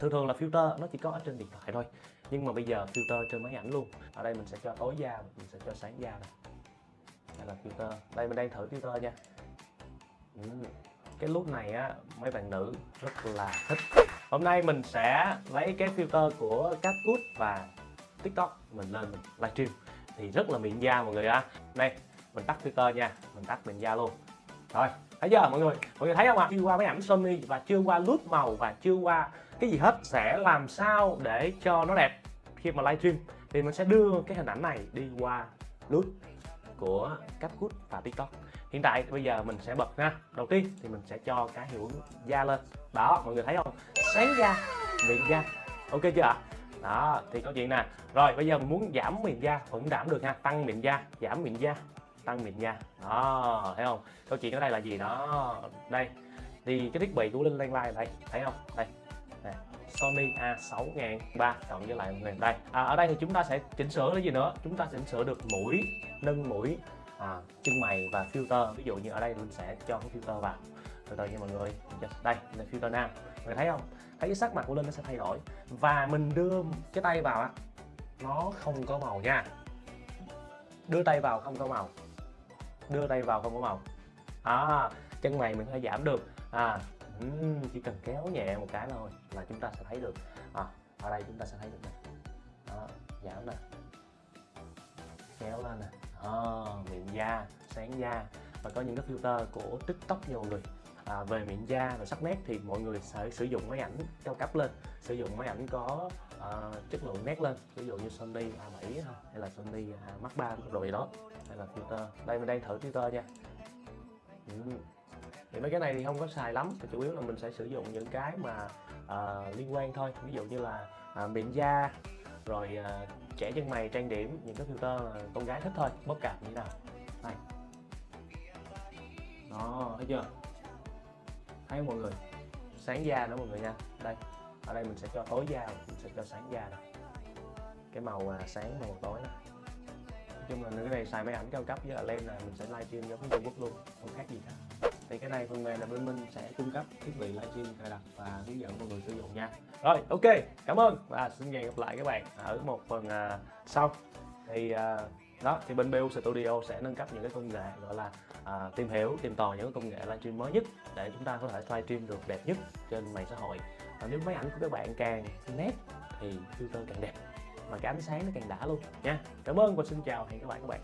thường thường là filter nó chỉ có ở trên điện thoại thôi. Nhưng mà bây giờ filter trên máy ảnh luôn. Ở đây mình sẽ cho tối da, mình sẽ cho sáng da này đây là filter. Đây, mình đang thử filter nha. Cái lúc này á, mấy bạn nữ rất là thích. Hôm nay mình sẽ lấy cái filter của CapCut và TikTok mình lên mình livestream. Thì rất là mịn da mọi người ạ. Đây, mình tắt filter nha. Mình tắt mịn da luôn. Rồi thấy chưa, mọi người? Mọi người thấy không ạ? À? chưa qua máy ảnh Sony và chưa qua lướt màu và chưa qua cái gì hết sẽ làm sao để cho nó đẹp khi mà livestream thì mình sẽ đưa cái hình ảnh này đi qua lướt của CapCut và TikTok. Hiện tại bây giờ mình sẽ bật nha. Đầu tiên thì mình sẽ cho cái hiệu ứng da lên. Đó, mọi người thấy không? Sáng da, miệng da. Ok chưa ạ? Đó, thì câu chuyện nè. Rồi, bây giờ mình muốn giảm miệng da vẫn giảm được ha tăng miệng da, giảm miệng da tăng mịn da đó thấy không? Câu chuyện ở đây là gì đó? Đây thì cái thiết bị của linh lan lai đây thấy không? Đây này. Sony A6003 cộng với lại người đây. À, ở đây thì chúng ta sẽ chỉnh sửa cái gì nữa? Chúng ta chỉnh sửa được mũi nâng mũi à, chân mày và filter. Ví dụ như ở đây linh sẽ cho cái filter vào. Từ từ nha mọi người. Dạ, đây là filter nam. Người thấy không? Thấy cái sắc mặt của linh nó sẽ thay đổi. Và mình đưa cái tay vào á nó không có màu nha. Đưa tay vào không có màu đưa tay vào không có màu. À, chân mày mình có thể giảm được. À chỉ cần kéo nhẹ một cái thôi là chúng ta sẽ thấy được. À, ở đây chúng ta sẽ thấy được này đó, giảm nè. Kéo lên nè. À, miệng da sáng da. Và có những cái filter của tiktok nhiều người. À, về miệng da và sắc nét thì mọi người sẽ sử dụng máy ảnh cao cấp lên. Sử dụng máy ảnh có uh, chất lượng nét lên. Ví dụ như Sony A7 hay là Sony à, Mark 3 rồi đó. Hay là filter. Đây mình đang thử filter nha. Ừ. thì mấy cái này thì không có xài lắm. Chủ yếu là mình sẽ sử dụng những cái mà uh, liên quan thôi. Ví dụ như là uh, miệng da rồi uh, trẻ chân mày trang điểm những cái filter là con gái thích thôi. Bất cạp như thế nào. Đây. Đó thấy chưa? Thấy mọi người? Sáng da nữa mọi người nha. Đây ở đây mình sẽ cho tối da mình sẽ cho sáng da này cái màu à, sáng màu tối này nói chung là cái này xài máy ảnh cao cấp với là lens là mình sẽ livestream giống như Trung Quốc luôn không khác gì cả. Thì cái này phần mềm là bên mình sẽ cung cấp thiết bị livestream cài đặt và hướng dẫn mọi người sử dụng nha. Rồi ok cảm ơn và xin hẹn gặp lại các bạn ở một phần à, sau. Thì à, đó thì bên BU Studio sẽ nâng cấp những cái công nghệ gọi là à, tìm hiểu tìm tòi những công nghệ livestream mới nhất để chúng ta có thể livestream được đẹp nhất trên mạng xã hội và nếu máy ảnh của các bạn càng nét thì filter càng đẹp. Mà cái ánh sáng nó càng đã luôn nha. Cảm ơn và xin chào. Hẹn các bạn các bạn.